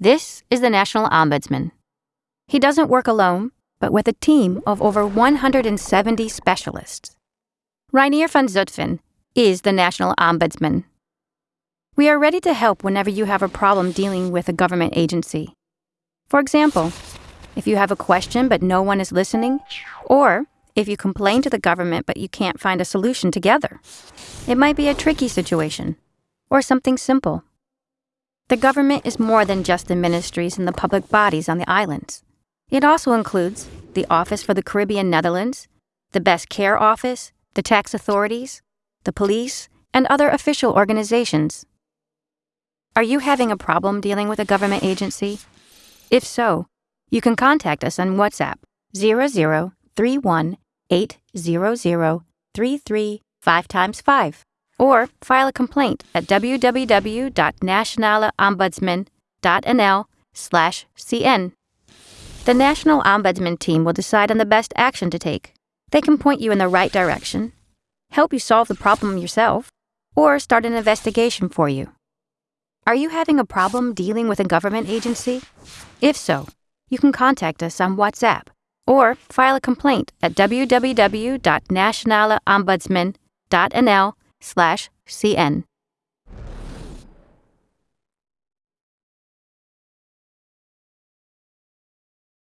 This is the National Ombudsman. He doesn't work alone, but with a team of over 170 specialists. Reinier van Zutphen is the National Ombudsman. We are ready to help whenever you have a problem dealing with a government agency. For example, if you have a question but no one is listening, or if you complain to the government but you can't find a solution together. It might be a tricky situation, or something simple. The government is more than just the ministries and the public bodies on the islands. It also includes the Office for the Caribbean Netherlands, the Best Care Office, the tax authorities, the police, and other official organizations. Are you having a problem dealing with a government agency? If so, you can contact us on WhatsApp 0031 5 times 5 or file a complaint at www.nationaleombudsman.nl/cn. The National Ombudsman team will decide on the best action to take. They can point you in the right direction, help you solve the problem yourself, or start an investigation for you. Are you having a problem dealing with a government agency? If so, you can contact us on WhatsApp or file a complaint at www.nationaleombudsman.nl slash cn.